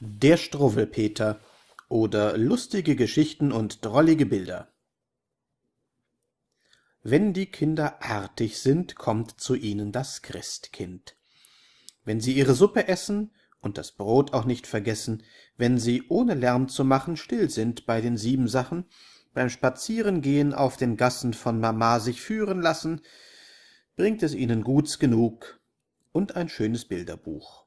Der Struwwelpeter oder lustige Geschichten und drollige Bilder Wenn die Kinder artig sind, kommt zu ihnen das Christkind. Wenn sie ihre Suppe essen und das Brot auch nicht vergessen, wenn sie, ohne Lärm zu machen, still sind bei den Siebensachen, beim Spazierengehen auf den Gassen von Mama sich führen lassen, bringt es ihnen Guts genug und ein schönes Bilderbuch